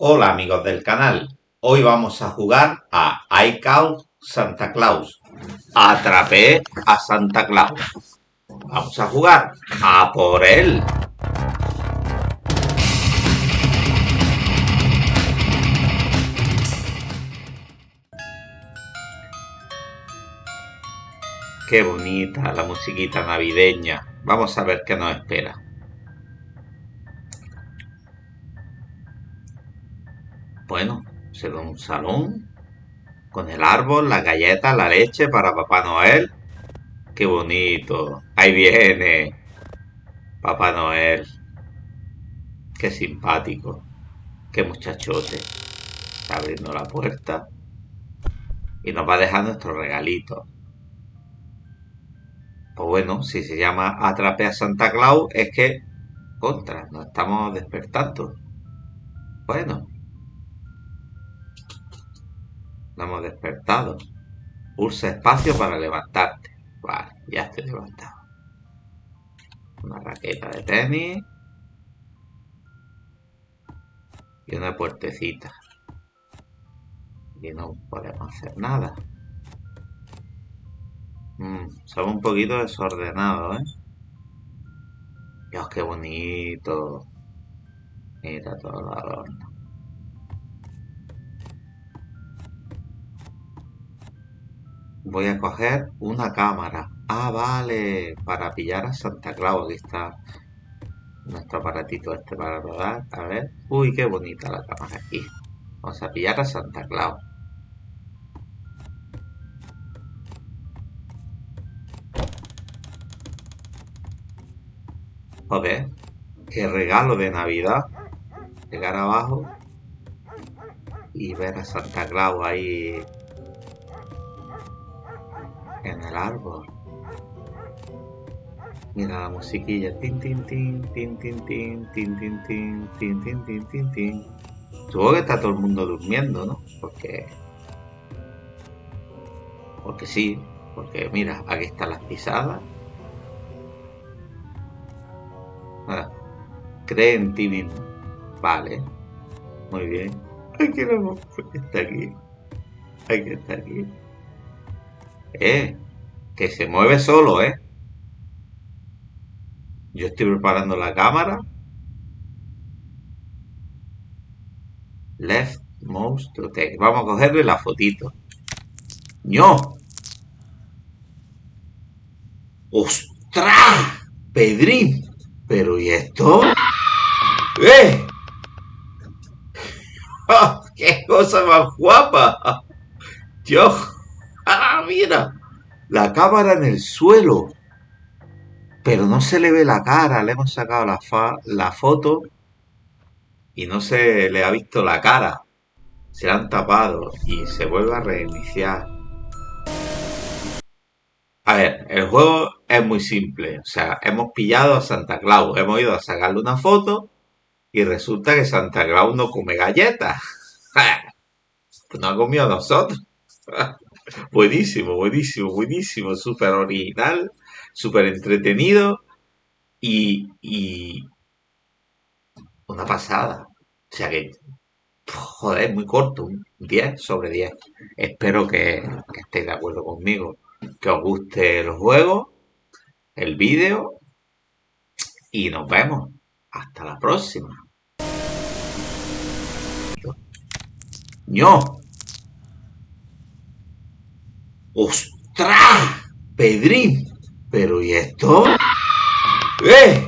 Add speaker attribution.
Speaker 1: Hola amigos del canal, hoy vamos a jugar a I Santa Claus. Atrapé a Santa Claus. Vamos a jugar a por él. Qué bonita la musiquita navideña. Vamos a ver qué nos espera. Bueno, se da un salón con el árbol, la galleta, la leche para Papá Noel. ¡Qué bonito! Ahí viene Papá Noel. ¡Qué simpático! ¡Qué muchachote! Está abriendo la puerta y nos va a dejar nuestro regalito. Pues bueno, si se llama Atrape a Santa Claus es que, contra, nos estamos despertando. Bueno, hemos despertado. Pulsa espacio para levantarte. Vale, ya estoy levantado. Una raqueta de tenis. Y una puertecita. Y no podemos hacer nada. Mm, somos un poquito desordenados, ¿eh? Dios, qué bonito. Mira todo el adorno. Voy a coger una cámara. Ah, vale, para pillar a Santa Claus. Aquí está nuestro aparatito este para rodar. A ver. Uy, qué bonita la cámara aquí. Vamos a pillar a Santa Claus. Joder, qué regalo de Navidad. Llegar abajo y ver a Santa Claus ahí en el árbol. Mira la musiquilla. Tin, tin, tin, tin, tin, tin, tin, tin, tin, tin, tin, tin, tin, tin. Supongo que está todo el mundo durmiendo, ¿no? Porque... Porque sí. Porque mira, aquí están las pisadas. Ah, cree en ti. Vale. Muy bien. Ay, que no está aquí. Hay que estar aquí. Eh, que se mueve solo, ¿eh? Yo estoy preparando la cámara. Left mouse. Vamos a cogerle la fotito. ¡No! ¡Ostras! Pedrín. ¿Pero y esto? ¡Eh! ¡Oh, ¡Qué cosa más guapa! ¡Dios! ¡Ah, mira! La cámara en el suelo. Pero no se le ve la cara. Le hemos sacado la, la foto y no se le ha visto la cara. Se han tapado y se vuelve a reiniciar. A ver, el juego es muy simple. O sea, hemos pillado a Santa Claus, hemos ido a sacarle una foto y resulta que Santa Claus no come galletas. no ha comido a nosotros. buenísimo, buenísimo, buenísimo, súper original, súper entretenido y, una pasada. O sea que, joder, muy corto, un 10 sobre 10. Espero que, que estéis de acuerdo conmigo, que os guste el juego, el vídeo y nos vemos. Hasta la próxima. ¡No! ¡Ostras! Pedrín, pero ¿y esto? ¡Eh!